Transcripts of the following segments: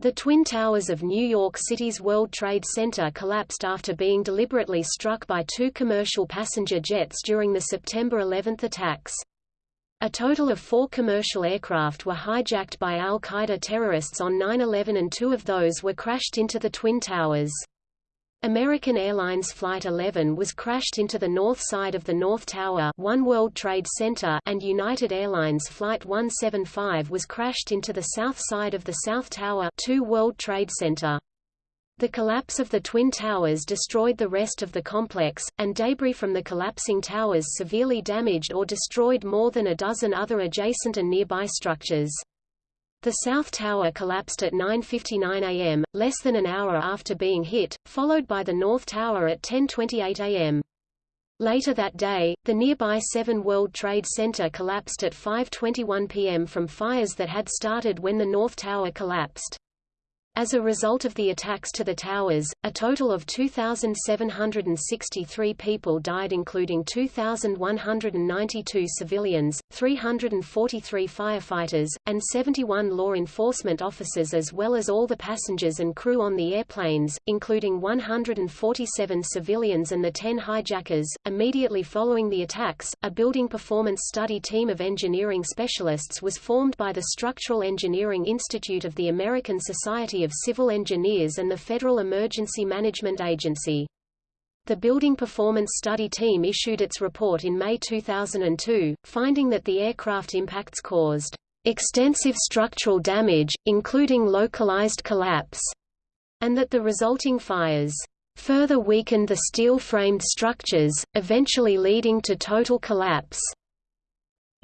The Twin Towers of New York City's World Trade Center collapsed after being deliberately struck by two commercial passenger jets during the September 11 attacks. A total of four commercial aircraft were hijacked by al-Qaeda terrorists on 9-11 and two of those were crashed into the Twin Towers. American Airlines Flight 11 was crashed into the north side of the North Tower One World Trade Center and United Airlines Flight 175 was crashed into the south side of the South Tower Two World Trade Center. The collapse of the Twin Towers destroyed the rest of the complex, and debris from the collapsing towers severely damaged or destroyed more than a dozen other adjacent and nearby structures. The South Tower collapsed at 9.59 am, less than an hour after being hit, followed by the North Tower at 10.28 am. Later that day, the nearby 7 World Trade Center collapsed at 5.21 p.m. from fires that had started when the North Tower collapsed. As a result of the attacks to the towers, a total of 2,763 people died including 2,192 civilians, 343 firefighters, and 71 law enforcement officers as well as all the passengers and crew on the airplanes, including 147 civilians and the 10 hijackers. Immediately following the attacks, a building performance study team of engineering specialists was formed by the Structural Engineering Institute of the American Society of Civil Engineers and the Federal Emergency Management Agency. The Building Performance Study Team issued its report in May 2002, finding that the aircraft impacts caused extensive structural damage, including localized collapse, and that the resulting fires further weakened the steel-framed structures, eventually leading to total collapse.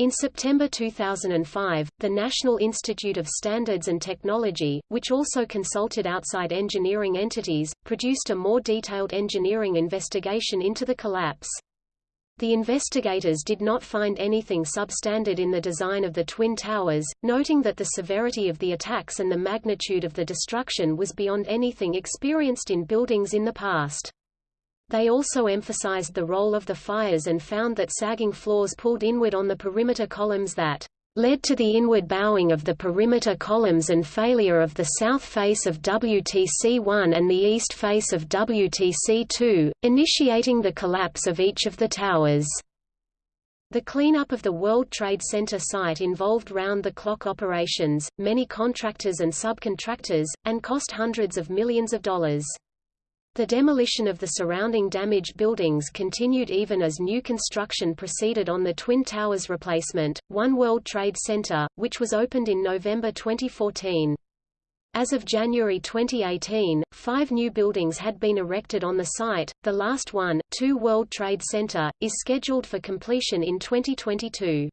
In September 2005, the National Institute of Standards and Technology, which also consulted outside engineering entities, produced a more detailed engineering investigation into the collapse. The investigators did not find anything substandard in the design of the Twin Towers, noting that the severity of the attacks and the magnitude of the destruction was beyond anything experienced in buildings in the past. They also emphasized the role of the fires and found that sagging floors pulled inward on the perimeter columns that led to the inward bowing of the perimeter columns and failure of the south face of WTC-1 and the east face of WTC-2, initiating the collapse of each of the towers. The cleanup of the World Trade Center site involved round-the-clock operations, many contractors and subcontractors, and cost hundreds of millions of dollars. The demolition of the surrounding damaged buildings continued even as new construction proceeded on the Twin Towers replacement, One World Trade Center, which was opened in November 2014. As of January 2018, five new buildings had been erected on the site, the last one, Two World Trade Center, is scheduled for completion in 2022.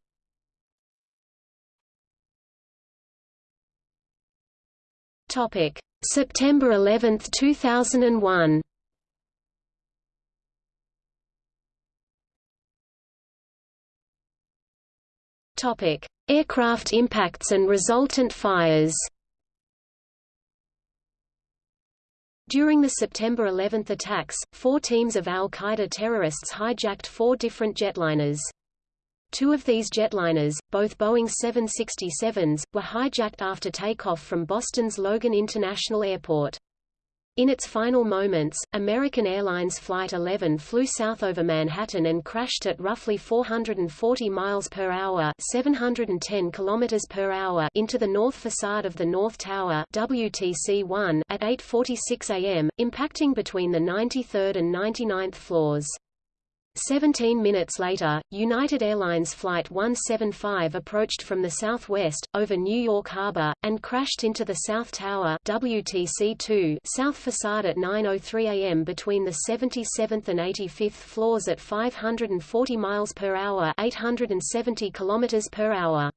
Topic. September 11, 2001 Topic: Aircraft impacts and resultant fires. During the September 11 attacks, four teams of al-Qaeda terrorists hijacked four different jetliners. Two of these jetliners, both Boeing 767s, were hijacked after takeoff from Boston's Logan International Airport. In its final moments, American Airlines Flight 11 flew south over Manhattan and crashed at roughly 440 miles per hour, 710 kilometers per hour into the north facade of the North Tower WTC-1 at 8:46 a.m., impacting between the 93rd and 99th floors. Seventeen minutes later, United Airlines Flight 175 approached from the southwest, over New York Harbor, and crashed into the South Tower WTC-2 south facade at 9.03 am between the 77th and 85th floors at 540 miles per hour 870 kilometers per hour.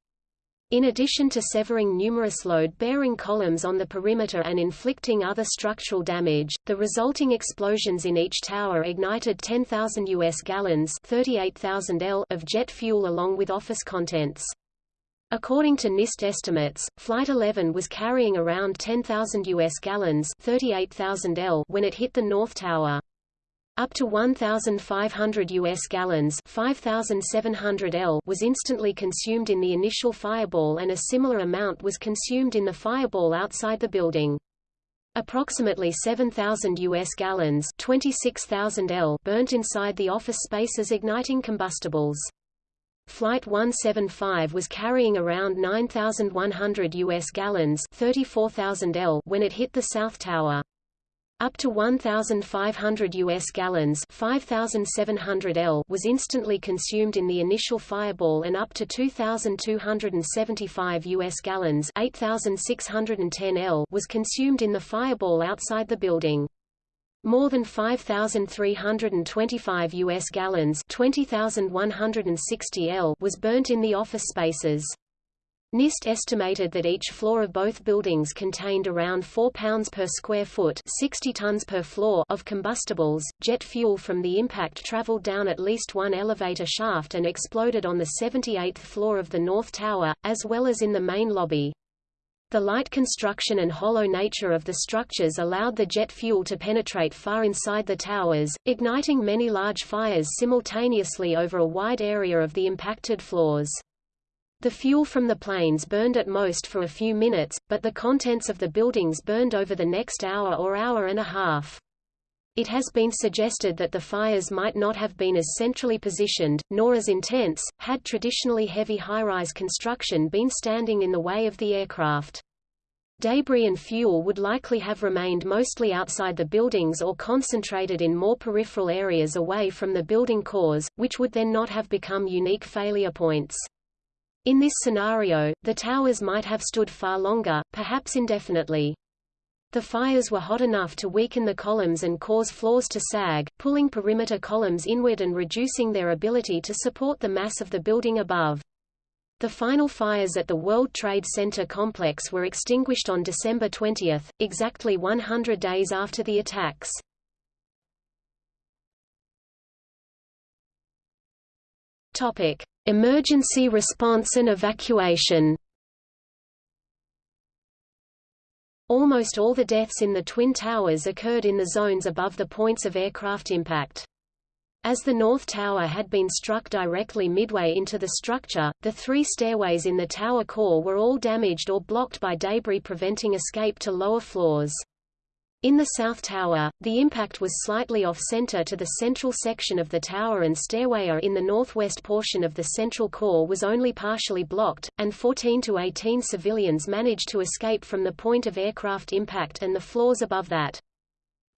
In addition to severing numerous load-bearing columns on the perimeter and inflicting other structural damage, the resulting explosions in each tower ignited 10,000 U.S. gallons 38,000 L of jet fuel along with office contents. According to NIST estimates, Flight 11 was carrying around 10,000 U.S. gallons 38,000 L when it hit the North Tower. Up to 1,500 U.S. gallons 5,700 L was instantly consumed in the initial fireball and a similar amount was consumed in the fireball outside the building. Approximately 7,000 U.S. gallons 26,000 L burnt inside the office space as igniting combustibles. Flight 175 was carrying around 9,100 U.S. gallons 34,000 L when it hit the South Tower. Up to 1,500 U.S. gallons 5,700 L was instantly consumed in the initial fireball and up to 2,275 U.S. gallons 8,610 L was consumed in the fireball outside the building. More than 5,325 U.S. gallons 20,160 L was burnt in the office spaces. NIST estimated that each floor of both buildings contained around 4 pounds per square foot 60 tons per floor of combustibles. Jet fuel from the impact traveled down at least one elevator shaft and exploded on the 78th floor of the North Tower, as well as in the main lobby. The light construction and hollow nature of the structures allowed the jet fuel to penetrate far inside the towers, igniting many large fires simultaneously over a wide area of the impacted floors. The fuel from the planes burned at most for a few minutes, but the contents of the buildings burned over the next hour or hour and a half. It has been suggested that the fires might not have been as centrally positioned, nor as intense, had traditionally heavy high-rise construction been standing in the way of the aircraft. Debris and fuel would likely have remained mostly outside the buildings or concentrated in more peripheral areas away from the building cores, which would then not have become unique failure points. In this scenario, the towers might have stood far longer, perhaps indefinitely. The fires were hot enough to weaken the columns and cause floors to sag, pulling perimeter columns inward and reducing their ability to support the mass of the building above. The final fires at the World Trade Center complex were extinguished on December 20, exactly 100 days after the attacks. Topic: Emergency response and evacuation. Almost all the deaths in the Twin Towers occurred in the zones above the points of aircraft impact. As the North Tower had been struck directly midway into the structure, the three stairways in the tower core were all damaged or blocked by debris preventing escape to lower floors. In the South Tower, the impact was slightly off-center to the central section of the tower and stairway in the northwest portion of the central core was only partially blocked, and 14 to 18 civilians managed to escape from the point of aircraft impact and the floors above that.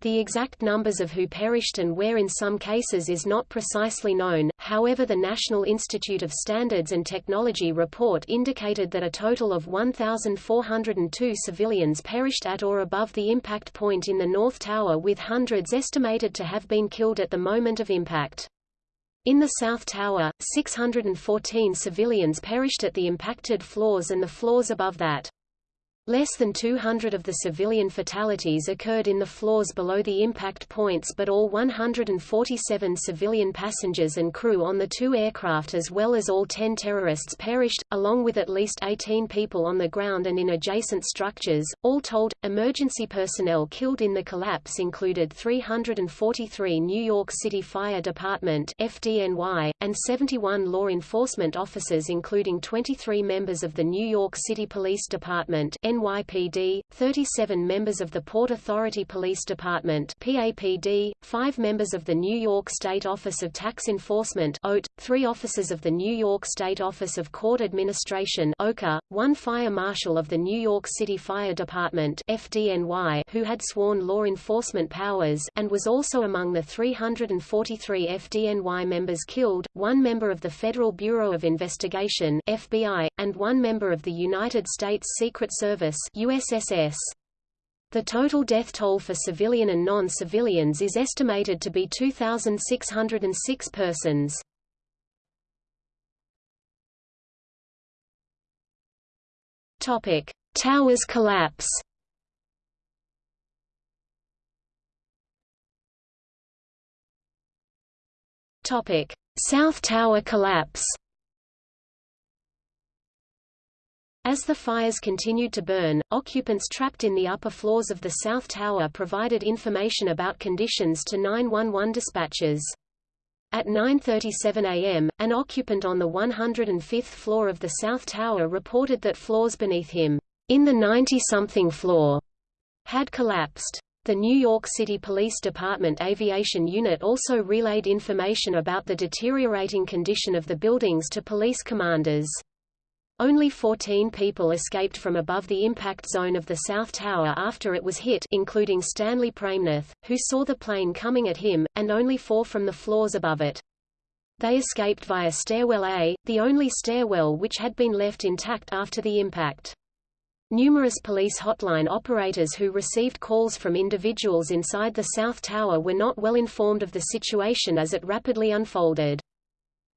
The exact numbers of who perished and where in some cases is not precisely known, however the National Institute of Standards and Technology report indicated that a total of 1,402 civilians perished at or above the impact point in the North Tower with hundreds estimated to have been killed at the moment of impact. In the South Tower, 614 civilians perished at the impacted floors and the floors above that. Less than 200 of the civilian fatalities occurred in the floors below the impact points but all 147 civilian passengers and crew on the two aircraft as well as all 10 terrorists perished, along with at least 18 people on the ground and in adjacent structures. All told, emergency personnel killed in the collapse included 343 New York City Fire Department FDNY, and 71 law enforcement officers including 23 members of the New York City Police Department NYPD, 37 members of the Port Authority Police Department PAPD, 5 members of the New York State Office of Tax Enforcement OT, 3 officers of the New York State Office of Court Administration OCA, 1 fire marshal of the New York City Fire Department FDNY who had sworn law enforcement powers and was also among the 343 FDNY members killed, 1 member of the Federal Bureau of Investigation FBI, and 1 member of the United States Secret Service Service USSS. The total death toll for civilian and non-civilians is estimated to be 2,606 persons. Topic: Towers collapse. Topic: South Tower collapse. As the fires continued to burn, occupants trapped in the upper floors of the South Tower provided information about conditions to 911 dispatchers. At 9.37 am, an occupant on the 105th floor of the South Tower reported that floors beneath him, in the 90-something floor, had collapsed. The New York City Police Department Aviation Unit also relayed information about the deteriorating condition of the buildings to police commanders. Only 14 people escaped from above the impact zone of the South Tower after it was hit including Stanley Praimnath, who saw the plane coming at him, and only four from the floors above it. They escaped via Stairwell A, the only stairwell which had been left intact after the impact. Numerous police hotline operators who received calls from individuals inside the South Tower were not well informed of the situation as it rapidly unfolded.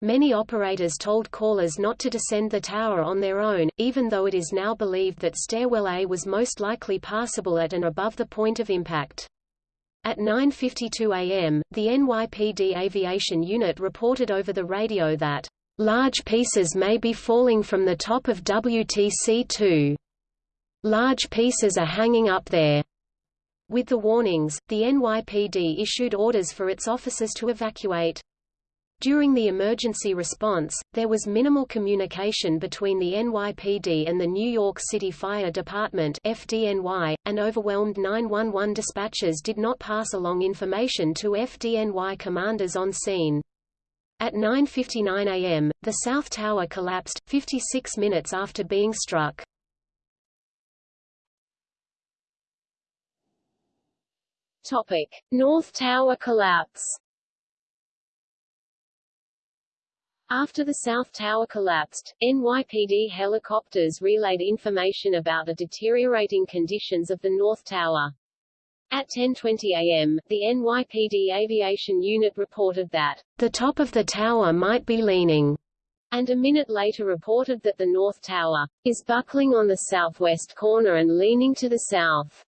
Many operators told callers not to descend the tower on their own, even though it is now believed that Stairwell A was most likely passable at and above the point of impact. At 9.52 am, the NYPD Aviation Unit reported over the radio that, "...large pieces may be falling from the top of WTC-2. Large pieces are hanging up there." With the warnings, the NYPD issued orders for its officers to evacuate. During the emergency response, there was minimal communication between the NYPD and the New York City Fire Department FDNY, and overwhelmed 911 dispatchers did not pass along information to FDNY commanders on scene. At 9.59 am, the South Tower collapsed, 56 minutes after being struck. Topic. North Tower collapse After the South Tower collapsed, NYPD helicopters relayed information about the deteriorating conditions of the North Tower. At 10.20 am, the NYPD Aviation Unit reported that, the top of the tower might be leaning, and a minute later reported that the North Tower is buckling on the southwest corner and leaning to the south.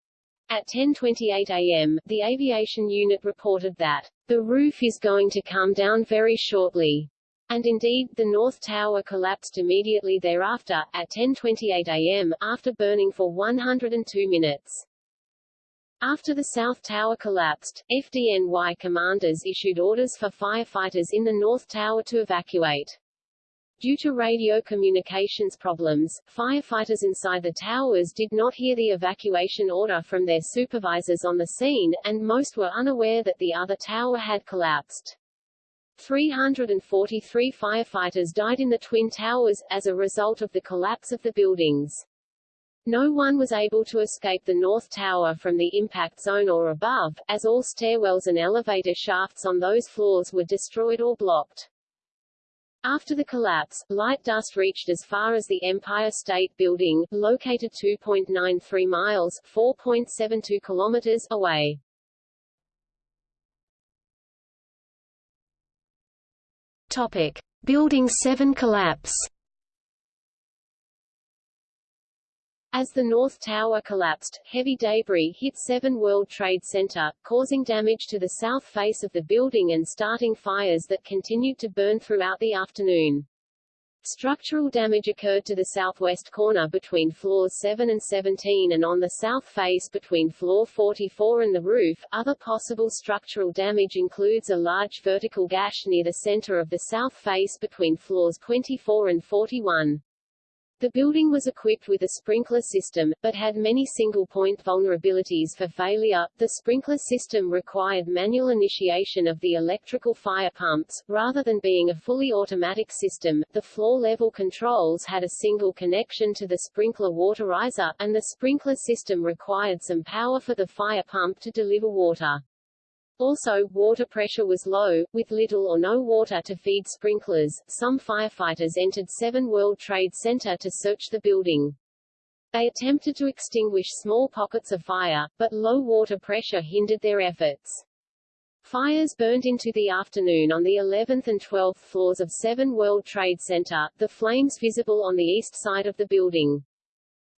At 10.28 am, the aviation unit reported that, the roof is going to come down very shortly. And indeed, the North Tower collapsed immediately thereafter, at 10.28 am, after burning for 102 minutes. After the South Tower collapsed, FDNY commanders issued orders for firefighters in the North Tower to evacuate. Due to radio communications problems, firefighters inside the towers did not hear the evacuation order from their supervisors on the scene, and most were unaware that the other tower had collapsed. 343 firefighters died in the Twin Towers, as a result of the collapse of the buildings. No one was able to escape the North Tower from the impact zone or above, as all stairwells and elevator shafts on those floors were destroyed or blocked. After the collapse, light dust reached as far as the Empire State Building, located 2.93 miles 4.72 kilometers away. Topic: Building 7 collapse. As the North Tower collapsed, heavy debris hit 7 World Trade Center, causing damage to the south face of the building and starting fires that continued to burn throughout the afternoon. Structural damage occurred to the southwest corner between floors 7 and 17 and on the south face between floor 44 and the roof. Other possible structural damage includes a large vertical gash near the center of the south face between floors 24 and 41. The building was equipped with a sprinkler system, but had many single-point vulnerabilities for failure. The sprinkler system required manual initiation of the electrical fire pumps, rather than being a fully automatic system. The floor-level controls had a single connection to the sprinkler water riser, and the sprinkler system required some power for the fire pump to deliver water. Also, water pressure was low, with little or no water to feed sprinklers. Some firefighters entered 7 World Trade Center to search the building. They attempted to extinguish small pockets of fire, but low water pressure hindered their efforts. Fires burned into the afternoon on the 11th and 12th floors of 7 World Trade Center, the flames visible on the east side of the building.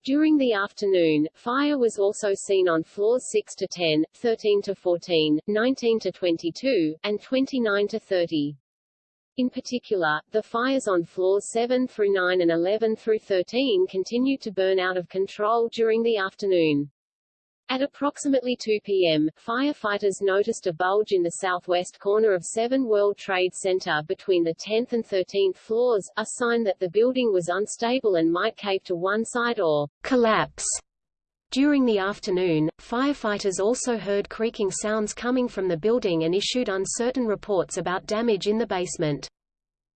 During the afternoon, fire was also seen on floors 6 to 10, 13 to 14, 19 to 22, and 29 to 30. In particular, the fires on floors 7 through 9 and 11 through 13 continued to burn out of control during the afternoon. At approximately 2 p.m., firefighters noticed a bulge in the southwest corner of 7 World Trade Center between the 10th and 13th floors, a sign that the building was unstable and might cave to one side or collapse. During the afternoon, firefighters also heard creaking sounds coming from the building and issued uncertain reports about damage in the basement.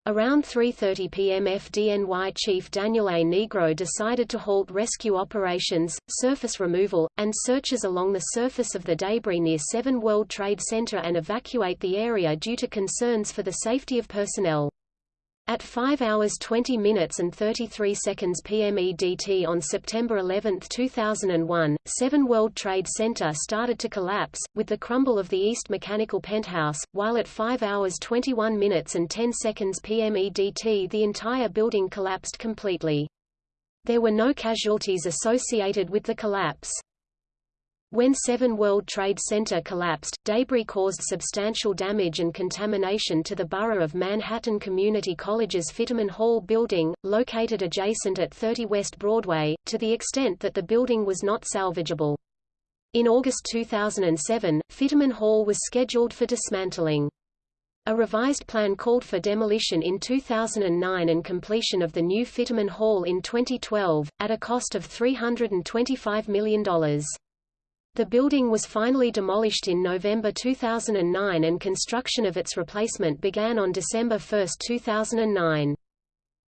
Around 3.30 p.m. FDNY Chief Daniel A. Nigro decided to halt rescue operations, surface removal, and searches along the surface of the debris near 7 World Trade Center and evacuate the area due to concerns for the safety of personnel. At 5 hours 20 minutes and 33 seconds PM EDT on September 11, 2001, 7 World Trade Center started to collapse, with the crumble of the East Mechanical Penthouse, while at 5 hours 21 minutes and 10 seconds PM EDT the entire building collapsed completely. There were no casualties associated with the collapse. When 7 World Trade Center collapsed, debris caused substantial damage and contamination to the borough of Manhattan Community College's Fiterman Hall building, located adjacent at 30 West Broadway, to the extent that the building was not salvageable. In August 2007, Fiterman Hall was scheduled for dismantling. A revised plan called for demolition in 2009 and completion of the new Fiterman Hall in 2012, at a cost of $325 million. The building was finally demolished in November 2009 and construction of its replacement began on December 1, 2009.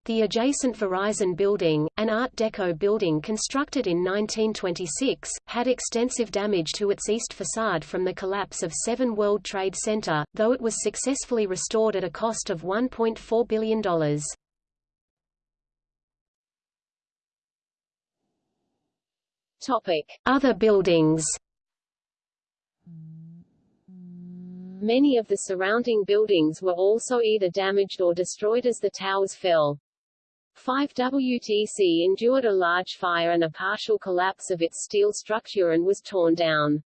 The adjacent Verizon building, an Art Deco building constructed in 1926, had extensive damage to its east facade from the collapse of 7 World Trade Center, though it was successfully restored at a cost of $1.4 billion. Topic. Other buildings Many of the surrounding buildings were also either damaged or destroyed as the towers fell. 5WTC endured a large fire and a partial collapse of its steel structure and was torn down.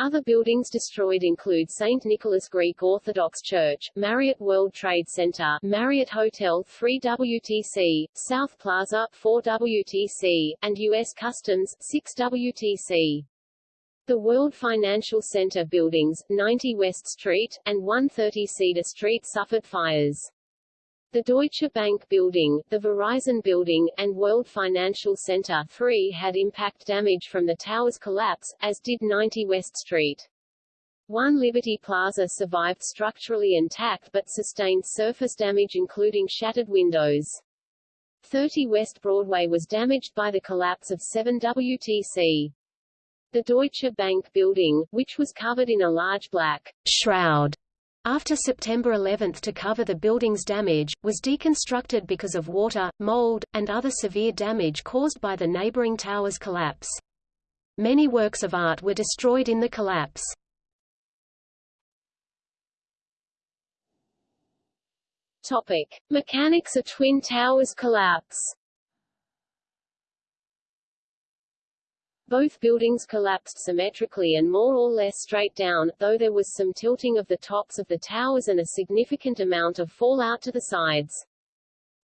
Other buildings destroyed include St. Nicholas Greek Orthodox Church, Marriott World Trade Center, Marriott Hotel 3WTC, South Plaza 4WTC, and U.S. Customs 6WTC. The World Financial Center buildings, 90 West Street, and 130 Cedar Street suffered fires. The Deutsche Bank Building, the Verizon Building, and World Financial Center 3 had impact damage from the tower's collapse, as did 90 West Street. One Liberty Plaza survived structurally intact but sustained surface damage including shattered windows. 30 West Broadway was damaged by the collapse of 7 WTC. The Deutsche Bank Building, which was covered in a large black shroud after September 11 to cover the building's damage, was deconstructed because of water, mold, and other severe damage caused by the neighboring tower's collapse. Many works of art were destroyed in the collapse. Topic. Mechanics of Twin Towers collapse Both buildings collapsed symmetrically and more or less straight down, though there was some tilting of the tops of the towers and a significant amount of fallout to the sides.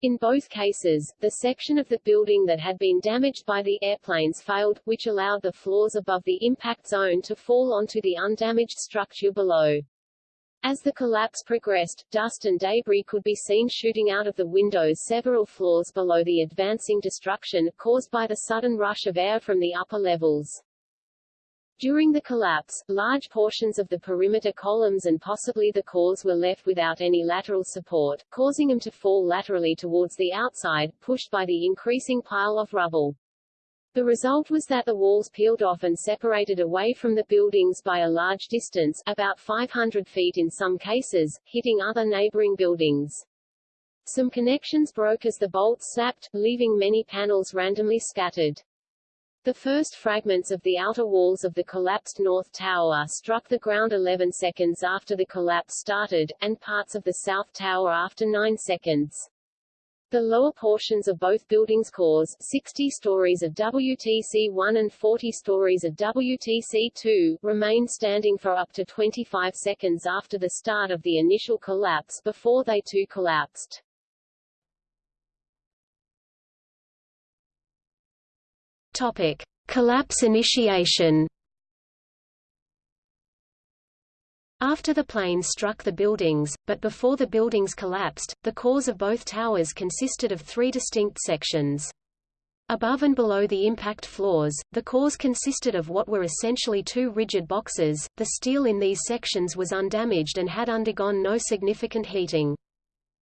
In both cases, the section of the building that had been damaged by the airplanes failed, which allowed the floors above the impact zone to fall onto the undamaged structure below. As the collapse progressed, dust and debris could be seen shooting out of the windows several floors below the advancing destruction, caused by the sudden rush of air from the upper levels. During the collapse, large portions of the perimeter columns and possibly the cores were left without any lateral support, causing them to fall laterally towards the outside, pushed by the increasing pile of rubble. The result was that the walls peeled off and separated away from the buildings by a large distance, about 500 feet in some cases, hitting other neighboring buildings. Some connections broke as the bolts snapped, leaving many panels randomly scattered. The first fragments of the outer walls of the collapsed North Tower struck the ground 11 seconds after the collapse started, and parts of the South Tower after 9 seconds. The lower portions of both buildings' cores 60 stories of WTC-1 and 40 stories of WTC-2 remained standing for up to 25 seconds after the start of the initial collapse before they too collapsed. Topic. Collapse initiation After the plane struck the buildings, but before the buildings collapsed, the cores of both towers consisted of three distinct sections. Above and below the impact floors, the cores consisted of what were essentially two rigid boxes. The steel in these sections was undamaged and had undergone no significant heating.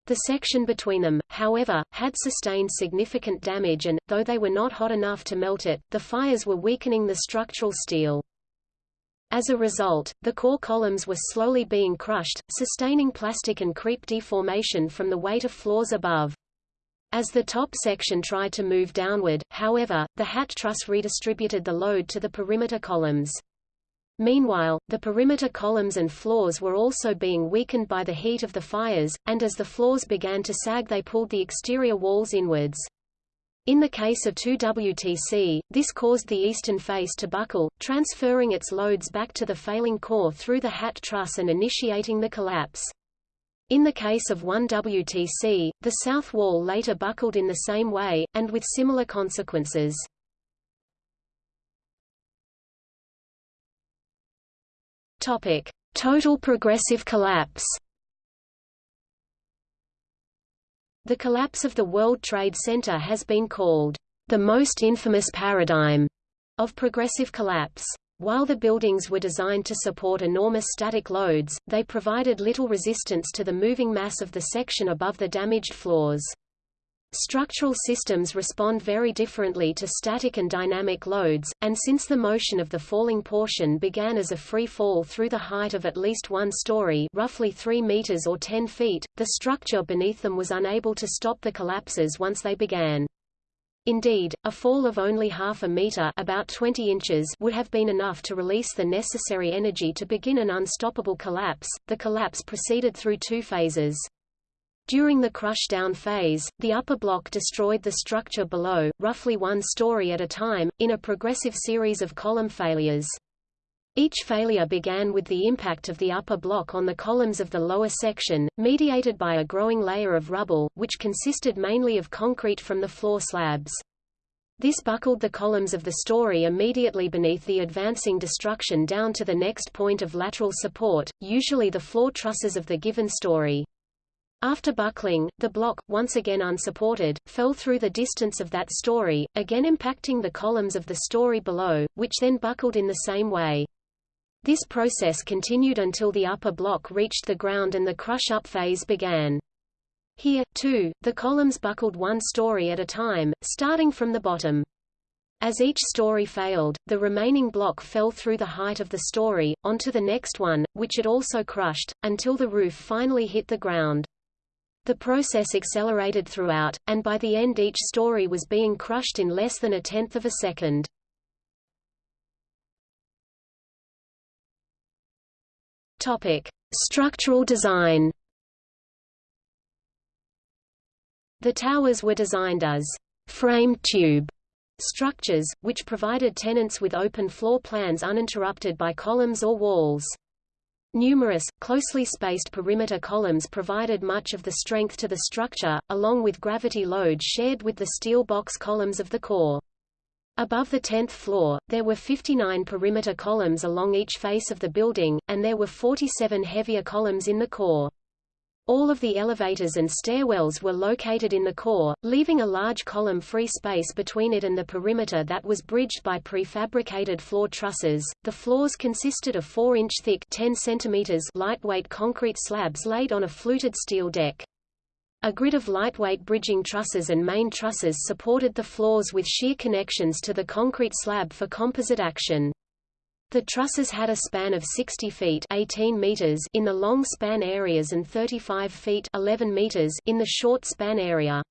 The section between them, however, had sustained significant damage and, though they were not hot enough to melt it, the fires were weakening the structural steel. As a result, the core columns were slowly being crushed, sustaining plastic and creep deformation from the weight of floors above. As the top section tried to move downward, however, the hat truss redistributed the load to the perimeter columns. Meanwhile, the perimeter columns and floors were also being weakened by the heat of the fires, and as the floors began to sag they pulled the exterior walls inwards. In the case of 2WTC, this caused the eastern face to buckle, transferring its loads back to the failing core through the hat truss and initiating the collapse. In the case of 1WTC, the south wall later buckled in the same way, and with similar consequences. Total progressive collapse The collapse of the World Trade Center has been called the most infamous paradigm of progressive collapse. While the buildings were designed to support enormous static loads, they provided little resistance to the moving mass of the section above the damaged floors. Structural systems respond very differently to static and dynamic loads, and since the motion of the falling portion began as a free fall through the height of at least one story roughly 3 meters or 10 feet, the structure beneath them was unable to stop the collapses once they began. Indeed, a fall of only half a meter about 20 inches would have been enough to release the necessary energy to begin an unstoppable collapse. The collapse proceeded through two phases. During the crush-down phase, the upper block destroyed the structure below, roughly one story at a time, in a progressive series of column failures. Each failure began with the impact of the upper block on the columns of the lower section, mediated by a growing layer of rubble, which consisted mainly of concrete from the floor slabs. This buckled the columns of the story immediately beneath the advancing destruction down to the next point of lateral support, usually the floor trusses of the given story. After buckling, the block, once again unsupported, fell through the distance of that story, again impacting the columns of the story below, which then buckled in the same way. This process continued until the upper block reached the ground and the crush-up phase began. Here, too, the columns buckled one story at a time, starting from the bottom. As each story failed, the remaining block fell through the height of the story, onto the next one, which it also crushed, until the roof finally hit the ground. The process accelerated throughout, and by the end each story was being crushed in less than a tenth of a second. Topic: Structural design. The towers were designed as framed tube structures, which provided tenants with open floor plans uninterrupted by columns or walls. Numerous, closely spaced perimeter columns provided much of the strength to the structure, along with gravity load shared with the steel box columns of the core. Above the 10th floor, there were 59 perimeter columns along each face of the building, and there were 47 heavier columns in the core. All of the elevators and stairwells were located in the core, leaving a large column free space between it and the perimeter that was bridged by prefabricated floor trusses. The floors consisted of 4-inch thick 10 centimeters lightweight concrete slabs laid on a fluted steel deck. A grid of lightweight bridging trusses and main trusses supported the floors with shear connections to the concrete slab for composite action. The trusses had a span of 60 feet 18 meters in the long span areas and 35 feet 11 meters in the short span area.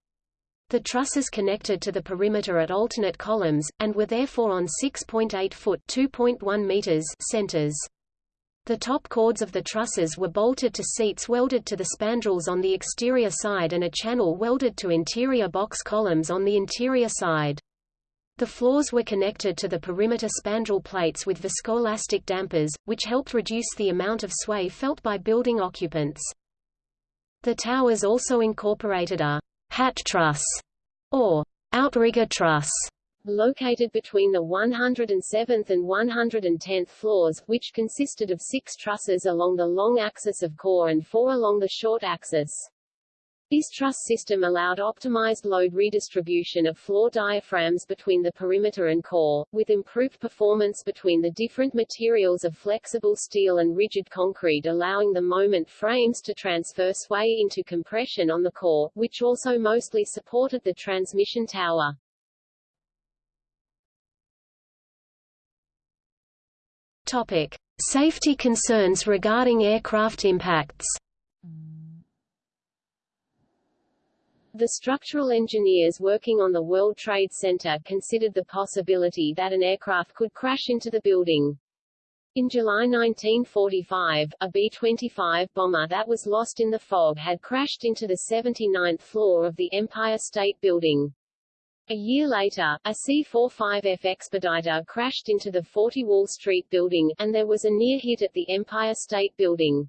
The trusses connected to the perimeter at alternate columns, and were therefore on 6.8 foot 2.1 meters centers. The top chords of the trusses were bolted to seats welded to the spandrels on the exterior side and a channel welded to interior box columns on the interior side. The floors were connected to the perimeter spandrel plates with viscoelastic dampers, which helped reduce the amount of sway felt by building occupants. The towers also incorporated a hat truss or outrigger truss located between the 107th and 110th floors, which consisted of six trusses along the long axis of core and four along the short axis. This truss system allowed optimized load redistribution of floor diaphragms between the perimeter and core, with improved performance between the different materials of flexible steel and rigid concrete allowing the moment frames to transfer sway into compression on the core, which also mostly supported the transmission tower. Topic: Safety concerns regarding aircraft impacts. The structural engineers working on the World Trade Center considered the possibility that an aircraft could crash into the building. In July 1945, a B-25 bomber that was lost in the fog had crashed into the 79th floor of the Empire State Building. A year later, a C-45F Expediter crashed into the 40 Wall Street building, and there was a near hit at the Empire State Building.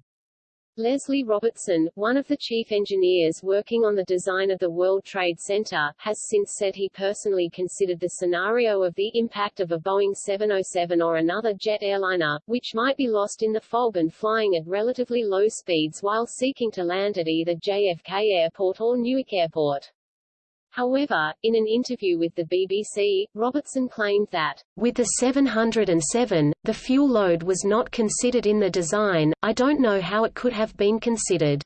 Leslie Robertson, one of the chief engineers working on the design of the World Trade Center, has since said he personally considered the scenario of the impact of a Boeing 707 or another jet airliner, which might be lost in the fog and flying at relatively low speeds while seeking to land at either JFK Airport or Newark Airport. However, in an interview with the BBC, Robertson claimed that, With the 707, the fuel load was not considered in the design, I don't know how it could have been considered.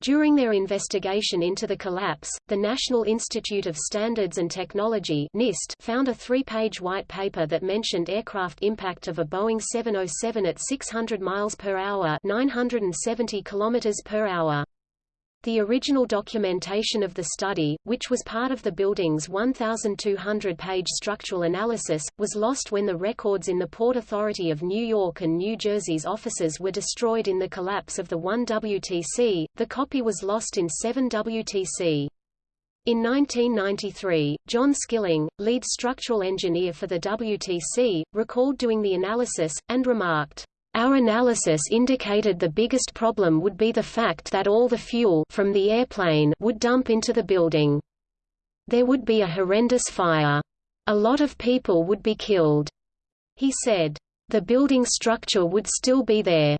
During their investigation into the collapse, the National Institute of Standards and Technology NIST found a three-page white paper that mentioned aircraft impact of a Boeing 707 at 600 miles per hour, 970 kilometers per hour. The original documentation of the study, which was part of the building's 1,200-page structural analysis, was lost when the records in the Port Authority of New York and New Jersey's offices were destroyed in the collapse of the 1WTC. The copy was lost in 7WTC. In 1993, John Skilling, lead structural engineer for the WTC, recalled doing the analysis, and remarked, our analysis indicated the biggest problem would be the fact that all the fuel from the airplane would dump into the building. There would be a horrendous fire. A lot of people would be killed. He said. The building structure would still be there.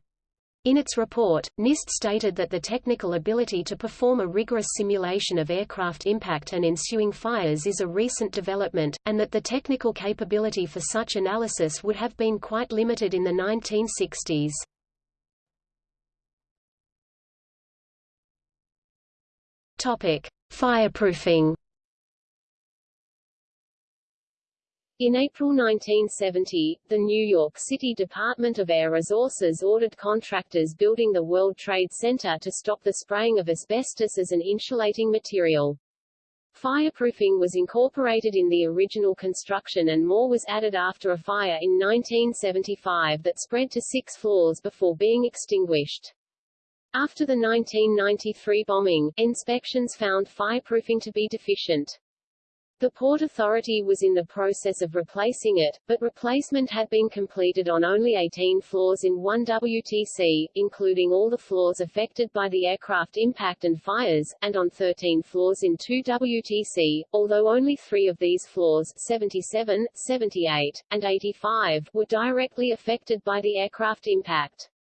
In its report, NIST stated that the technical ability to perform a rigorous simulation of aircraft impact and ensuing fires is a recent development, and that the technical capability for such analysis would have been quite limited in the 1960s. Topic: Fireproofing In April 1970, the New York City Department of Air Resources ordered contractors building the World Trade Center to stop the spraying of asbestos as an insulating material. Fireproofing was incorporated in the original construction and more was added after a fire in 1975 that spread to six floors before being extinguished. After the 1993 bombing, inspections found fireproofing to be deficient. The Port Authority was in the process of replacing it, but replacement had been completed on only 18 floors in 1 WTC, including all the floors affected by the aircraft impact and fires, and on 13 floors in 2 WTC, although only three of these floors 77, 78, and 85 were directly affected by the aircraft impact.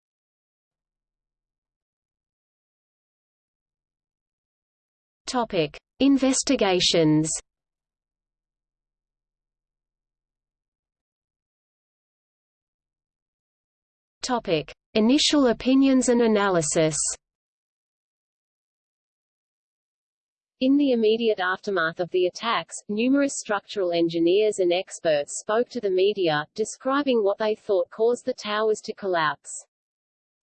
Topic. Investigations Topic: Initial opinions and analysis. In the immediate aftermath of the attacks, numerous structural engineers and experts spoke to the media, describing what they thought caused the towers to collapse.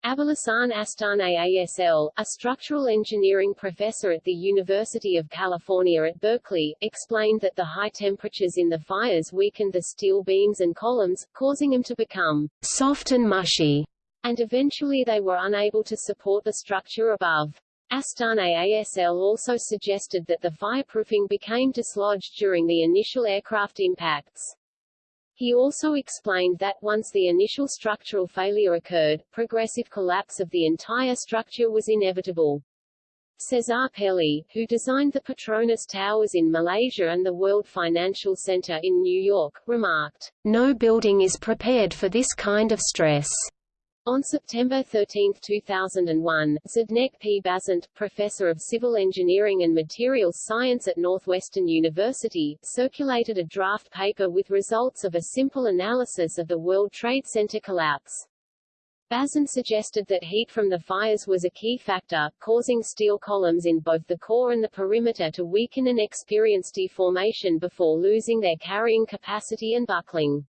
Abolhassan Astaneh-Asl, a structural engineering professor at the University of California at Berkeley, explained that the high temperatures in the fires weakened the steel beams and columns, causing them to become soft and mushy, and eventually they were unable to support the structure above. Astaneh-Asl also suggested that the fireproofing became dislodged during the initial aircraft impacts. He also explained that once the initial structural failure occurred, progressive collapse of the entire structure was inevitable. Cesar Pelli, who designed the Petronas Towers in Malaysia and the World Financial Center in New York, remarked, No building is prepared for this kind of stress. On September 13, 2001, Zdeněk P. Bazant, professor of civil engineering and materials science at Northwestern University, circulated a draft paper with results of a simple analysis of the World Trade Center collapse. Bazant suggested that heat from the fires was a key factor, causing steel columns in both the core and the perimeter to weaken and experience deformation before losing their carrying capacity and buckling.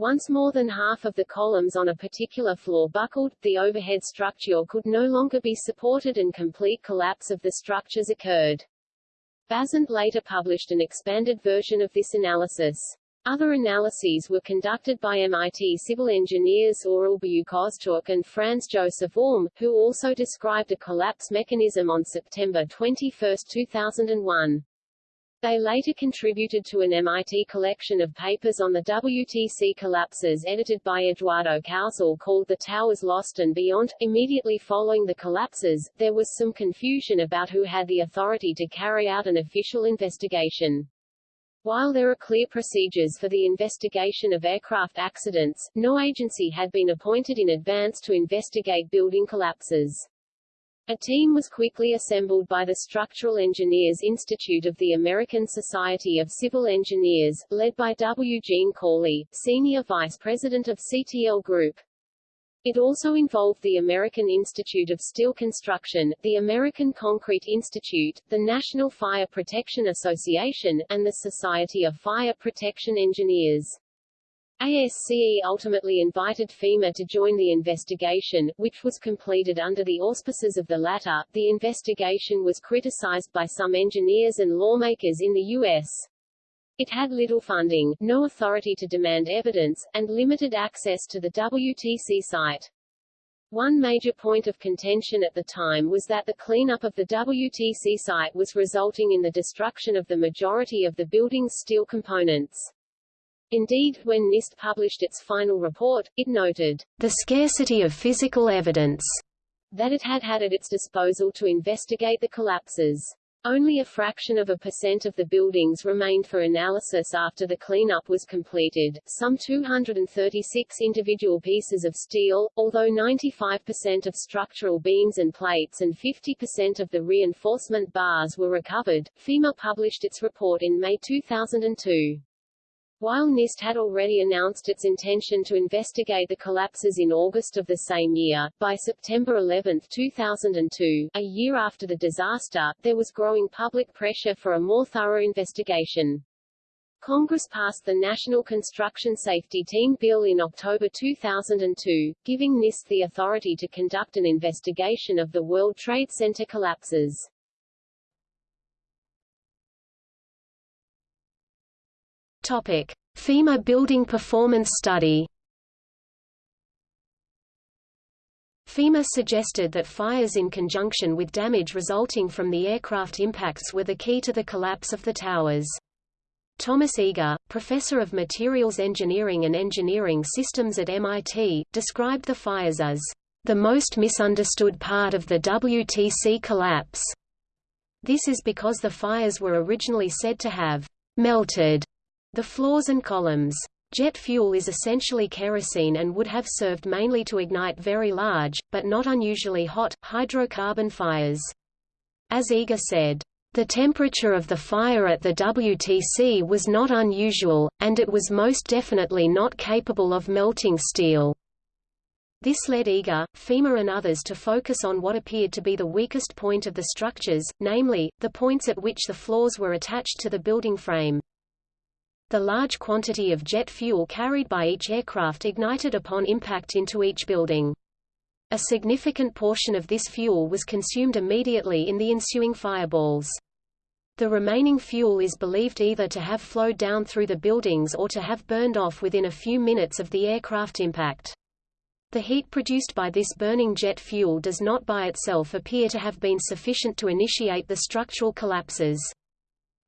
Once more than half of the columns on a particular floor buckled, the overhead structure could no longer be supported and complete collapse of the structures occurred. Bazant later published an expanded version of this analysis. Other analyses were conducted by MIT civil engineers Oral Buyukozturk and Franz Josef Ulm, who also described a collapse mechanism on September 21, 2001. They later contributed to an MIT collection of papers on the WTC collapses edited by Eduardo Kausel called The Towers Lost and Beyond. Immediately following the collapses, there was some confusion about who had the authority to carry out an official investigation. While there are clear procedures for the investigation of aircraft accidents, no agency had been appointed in advance to investigate building collapses. A team was quickly assembled by the Structural Engineers Institute of the American Society of Civil Engineers, led by W. Gene Corley, Senior Vice President of CTL Group. It also involved the American Institute of Steel Construction, the American Concrete Institute, the National Fire Protection Association, and the Society of Fire Protection Engineers. ASCE ultimately invited FEMA to join the investigation, which was completed under the auspices of the latter. The investigation was criticized by some engineers and lawmakers in the U.S. It had little funding, no authority to demand evidence, and limited access to the WTC site. One major point of contention at the time was that the cleanup of the WTC site was resulting in the destruction of the majority of the building's steel components. Indeed, when NIST published its final report, it noted the scarcity of physical evidence that it had had at its disposal to investigate the collapses. Only a fraction of a percent of the buildings remained for analysis after the cleanup was completed, some 236 individual pieces of steel, although 95% of structural beams and plates and 50% of the reinforcement bars were recovered. FEMA published its report in May 2002. While NIST had already announced its intention to investigate the collapses in August of the same year, by September 11, 2002, a year after the disaster, there was growing public pressure for a more thorough investigation. Congress passed the National Construction Safety Team Bill in October 2002, giving NIST the authority to conduct an investigation of the World Trade Center collapses. Topic: FEMA Building Performance Study. FEMA suggested that fires in conjunction with damage resulting from the aircraft impacts were the key to the collapse of the towers. Thomas Eagar, professor of materials engineering and engineering systems at MIT, described the fires as the most misunderstood part of the WTC collapse. This is because the fires were originally said to have melted the floors and columns. Jet fuel is essentially kerosene and would have served mainly to ignite very large, but not unusually hot, hydrocarbon fires. As Eagar said, the temperature of the fire at the WTC was not unusual, and it was most definitely not capable of melting steel. This led Eagar, FEMA and others to focus on what appeared to be the weakest point of the structures, namely, the points at which the floors were attached to the building frame. The large quantity of jet fuel carried by each aircraft ignited upon impact into each building. A significant portion of this fuel was consumed immediately in the ensuing fireballs. The remaining fuel is believed either to have flowed down through the buildings or to have burned off within a few minutes of the aircraft impact. The heat produced by this burning jet fuel does not by itself appear to have been sufficient to initiate the structural collapses.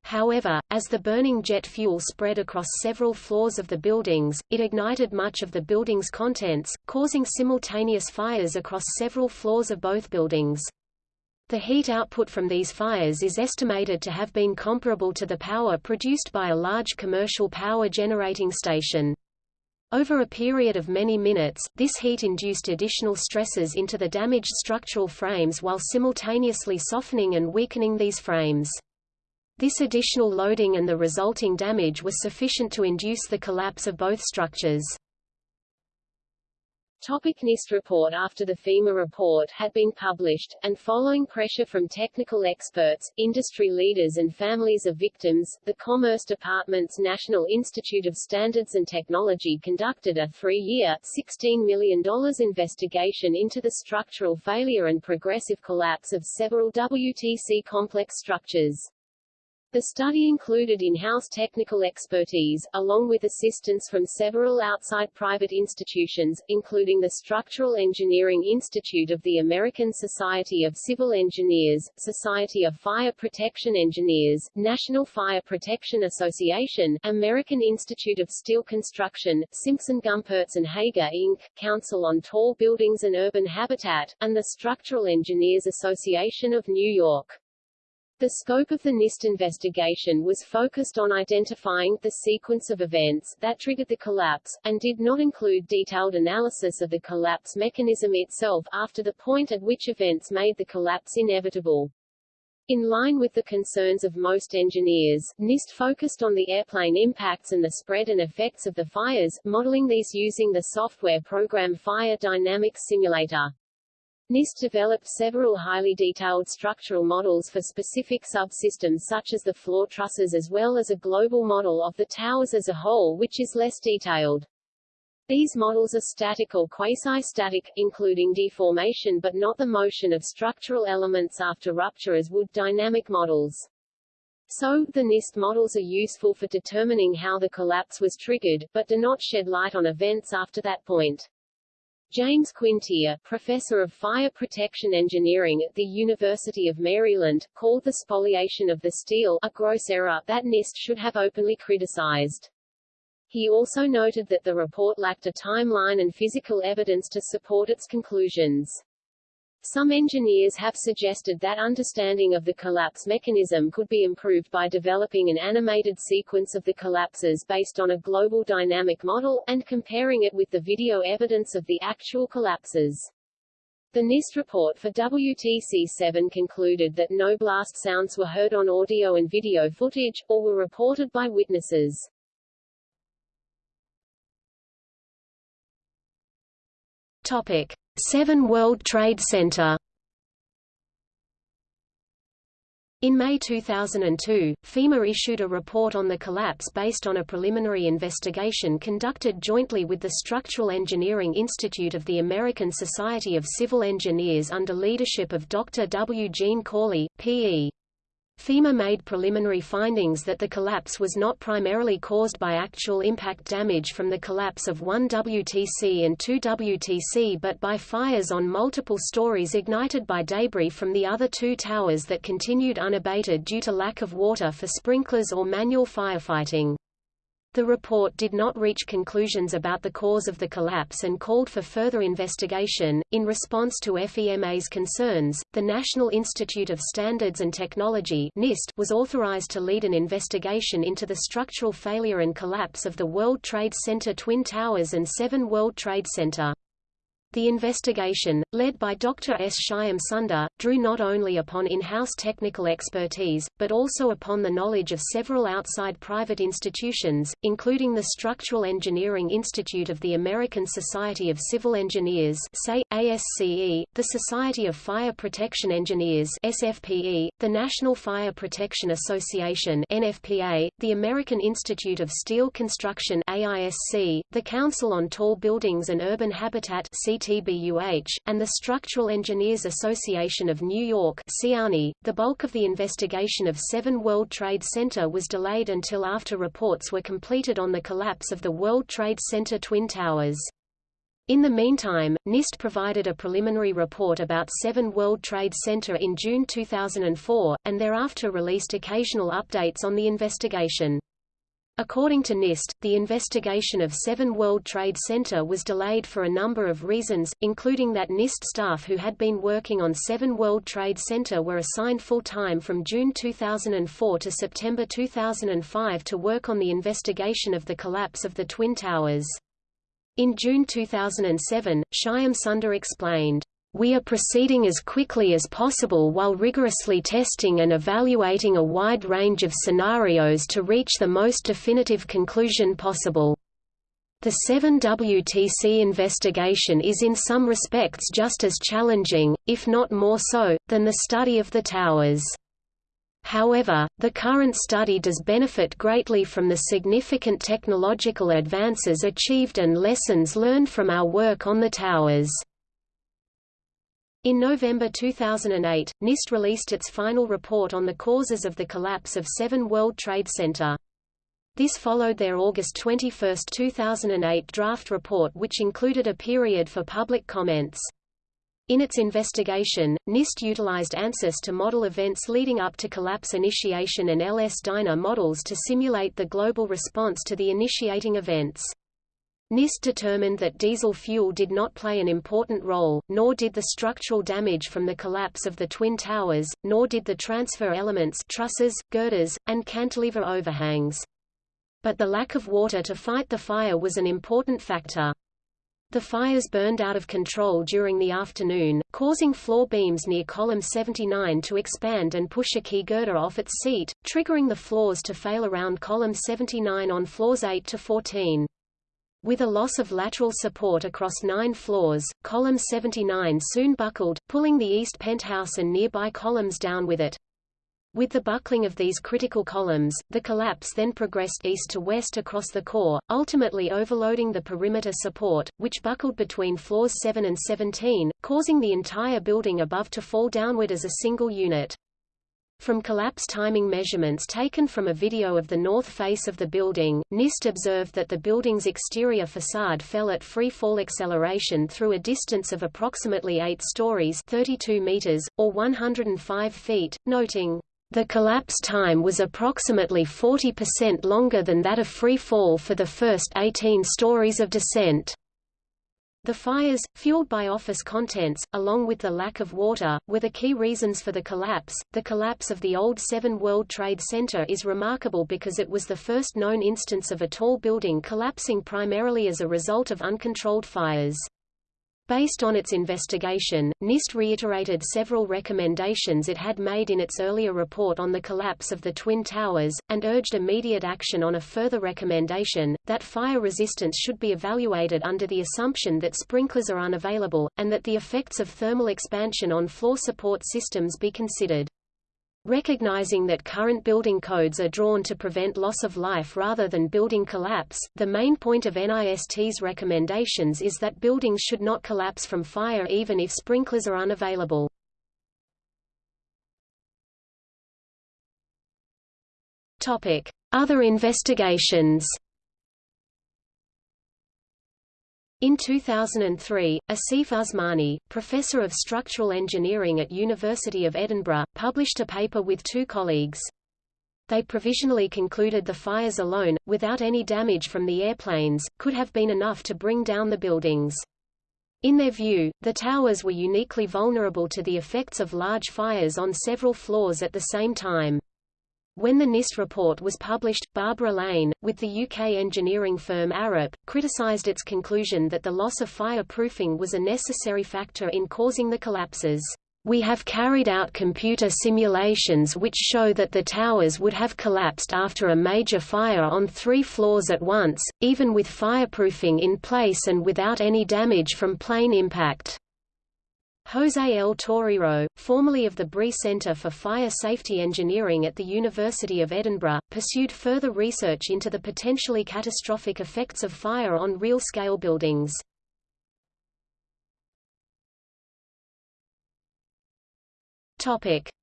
However, as the burning jet fuel spread across several floors of the buildings, it ignited much of the building's contents, causing simultaneous fires across several floors of both buildings. The heat output from these fires is estimated to have been comparable to the power produced by a large commercial power generating station. Over a period of many minutes, this heat induced additional stresses into the damaged structural frames while simultaneously softening and weakening these frames. This additional loading and the resulting damage was sufficient to induce the collapse of both structures. Topic NIST report After the FEMA report had been published, and following pressure from technical experts, industry leaders and families of victims, the Commerce Department's National Institute of Standards and Technology conducted a three-year, $16 million investigation into the structural failure and progressive collapse of several WTC complex structures. The study included in-house technical expertise, along with assistance from several outside private institutions, including the Structural Engineering Institute of the American Society of Civil Engineers, Society of Fire Protection Engineers, National Fire Protection Association, American Institute of Steel Construction, Simpson Gumpertz and Heger Inc., Council on Tall Buildings and Urban Habitat, and the Structural Engineers Association of New York. The scope of the NIST investigation was focused on identifying the sequence of events that triggered the collapse, and did not include detailed analysis of the collapse mechanism itself after the point at which events made the collapse inevitable. In line with the concerns of most engineers, NIST focused on the airplane impacts and the spread and effects of the fires, modeling these using the software program Fire Dynamics Simulator. NIST developed several highly detailed structural models for specific subsystems such as the floor trusses as well as a global model of the towers as a whole which is less detailed. These models are static or quasi-static, including deformation but not the motion of structural elements after rupture as would dynamic models. So, the NIST models are useful for determining how the collapse was triggered, but do not shed light on events after that point. James Quintiere, professor of fire protection engineering at the University of Maryland, called the spoliation of the steel a gross error that NIST should have openly criticized. He also noted that the report lacked a timeline and physical evidence to support its conclusions. Some engineers have suggested that understanding of the collapse mechanism could be improved by developing an animated sequence of the collapses based on a global dynamic model, and comparing it with the video evidence of the actual collapses. The NIST report for WTC-7 concluded that no blast sounds were heard on audio and video footage, or were reported by witnesses. Topic. 7 World Trade Center In May 2002, FEMA issued a report on the collapse based on a preliminary investigation conducted jointly with the Structural Engineering Institute of the American Society of Civil Engineers under leadership of Dr. W. Gene Corley, P.E. FEMA made preliminary findings that the collapse was not primarily caused by actual impact damage from the collapse of one WTC and two WTC but by fires on multiple stories ignited by debris from the other two towers that continued unabated due to lack of water for sprinklers or manual firefighting. The report did not reach conclusions about the cause of the collapse and called for further investigation. In response to FEMA's concerns, the National Institute of Standards and Technology (NIST) was authorized to lead an investigation into the structural failure and collapse of the World Trade Center Twin Towers and 7 World Trade Center. The investigation, led by Dr. S. Shyam Sunder, drew not only upon in-house technical expertise, but also upon the knowledge of several outside private institutions, including the Structural Engineering Institute of the American Society of Civil Engineers ASCE, the Society of Fire Protection Engineers SFPE, the National Fire Protection Association NFPA, the American Institute of Steel Construction AISC, the Council on Tall Buildings and Urban Habitat CTBUH, and the Structural Engineers Association of New York. .The bulk of the investigation of 7 World Trade Center was delayed until after reports were completed on the collapse of the World Trade Center Twin Towers. In the meantime, NIST provided a preliminary report about 7 World Trade Center in June 2004, and thereafter released occasional updates on the investigation. According to NIST, the investigation of 7 World Trade Center was delayed for a number of reasons, including that NIST staff who had been working on 7 World Trade Center were assigned full-time from June 2004 to September 2005 to work on the investigation of the collapse of the Twin Towers. In June 2007, Shyam Sunder explained, "...we are proceeding as quickly as possible while rigorously testing and evaluating a wide range of scenarios to reach the most definitive conclusion possible." The 7WTC investigation is in some respects just as challenging, if not more so, than the study of the towers. However, the current study does benefit greatly from the significant technological advances achieved and lessons learned from our work on the towers. In November 2008, NIST released its final report on the causes of the collapse of 7 World Trade Center. This followed their August 21, 2008 draft report which included a period for public comments. In its investigation, NIST utilized ANSYS to model events leading up to collapse initiation and LS-DYNA models to simulate the global response to the initiating events. NIST determined that diesel fuel did not play an important role, nor did the structural damage from the collapse of the Twin Towers, nor did the transfer elements trusses, girders, and cantilever overhangs. But the lack of water to fight the fire was an important factor. The fires burned out of control during the afternoon, causing floor beams near column 79 to expand and push a key girder off its seat, triggering the floors to fail around column 79 on floors 8 to 14. With a loss of lateral support across nine floors, column 79 soon buckled, pulling the east penthouse and nearby columns down with it. With the buckling of these critical columns, the collapse then progressed east to west across the core, ultimately overloading the perimeter support, which buckled between floors 7 and 17, causing the entire building above to fall downward as a single unit. From collapse timing measurements taken from a video of the north face of the building, NIST observed that the building's exterior facade fell at free fall acceleration through a distance of approximately 8 stories 32 meters, or 105 feet, noting, the collapse time was approximately 40% longer than that of free fall for the first 18 stories of descent. The fires, fueled by office contents, along with the lack of water, were the key reasons for the collapse. The collapse of the old 7 World Trade Center is remarkable because it was the first known instance of a tall building collapsing primarily as a result of uncontrolled fires. Based on its investigation, NIST reiterated several recommendations it had made in its earlier report on the collapse of the Twin Towers, and urged immediate action on a further recommendation, that fire resistance should be evaluated under the assumption that sprinklers are unavailable, and that the effects of thermal expansion on floor support systems be considered. Recognizing that current building codes are drawn to prevent loss of life rather than building collapse, the main point of NIST's recommendations is that buildings should not collapse from fire even if sprinklers are unavailable. Other investigations In 2003, Asif Usmani, professor of structural engineering at University of Edinburgh, published a paper with two colleagues. They provisionally concluded the fires alone, without any damage from the airplanes, could have been enough to bring down the buildings. In their view, the towers were uniquely vulnerable to the effects of large fires on several floors at the same time. When the NIST report was published, Barbara Lane, with the UK engineering firm Arup, criticised its conclusion that the loss of fireproofing was a necessary factor in causing the collapses. We have carried out computer simulations which show that the towers would have collapsed after a major fire on three floors at once, even with fireproofing in place and without any damage from plane impact. José L. Torero, formerly of the Bree Centre for Fire Safety Engineering at the University of Edinburgh, pursued further research into the potentially catastrophic effects of fire on real-scale buildings.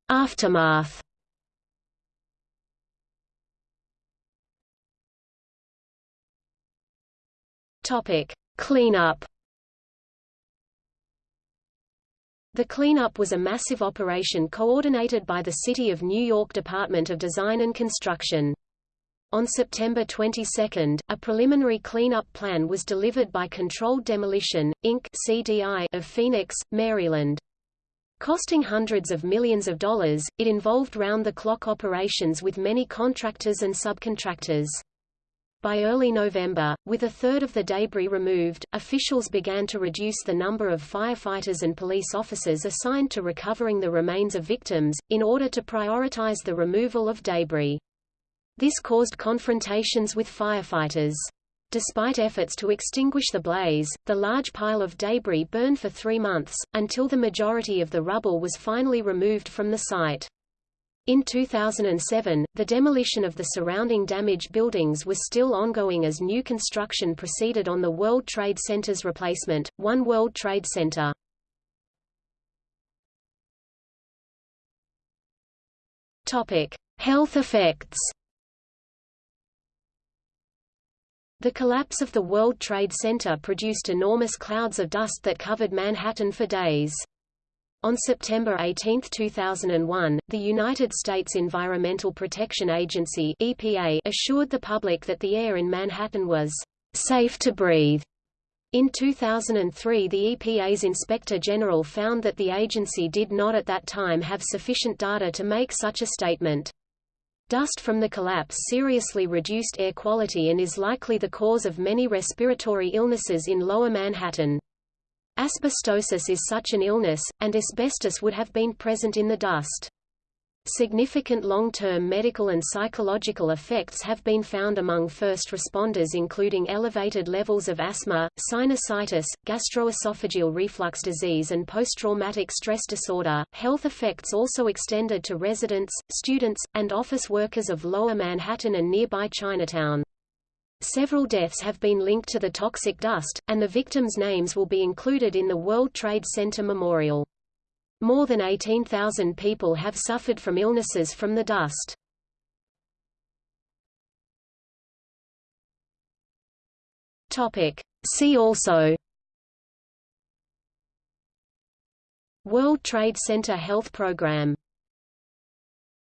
Aftermath Cleanup The cleanup was a massive operation coordinated by the City of New York Department of Design and Construction. On September 22, a preliminary cleanup plan was delivered by Controlled Demolition, Inc. CDI of Phoenix, Maryland. Costing hundreds of millions of dollars, it involved round-the-clock operations with many contractors and subcontractors. By early November, with a third of the debris removed, officials began to reduce the number of firefighters and police officers assigned to recovering the remains of victims, in order to prioritize the removal of debris. This caused confrontations with firefighters. Despite efforts to extinguish the blaze, the large pile of debris burned for three months, until the majority of the rubble was finally removed from the site. In 2007, the demolition of the surrounding damaged buildings was still ongoing as new construction proceeded on the World Trade Center's replacement, One World Trade Center. Topic: Health effects. The collapse of the World Trade Center produced enormous clouds of dust that covered Manhattan for days. On September 18, 2001, the United States Environmental Protection Agency EPA assured the public that the air in Manhattan was safe to breathe. In 2003 the EPA's Inspector General found that the agency did not at that time have sufficient data to make such a statement. Dust from the collapse seriously reduced air quality and is likely the cause of many respiratory illnesses in Lower Manhattan. Asbestosis is such an illness, and asbestos would have been present in the dust. Significant long-term medical and psychological effects have been found among first responders including elevated levels of asthma, sinusitis, gastroesophageal reflux disease and post-traumatic stress disorder. Health effects also extended to residents, students, and office workers of Lower Manhattan and nearby Chinatown. Several deaths have been linked to the toxic dust, and the victims' names will be included in the World Trade Center Memorial. More than 18,000 people have suffered from illnesses from the dust. Topic. See also World Trade Center Health Program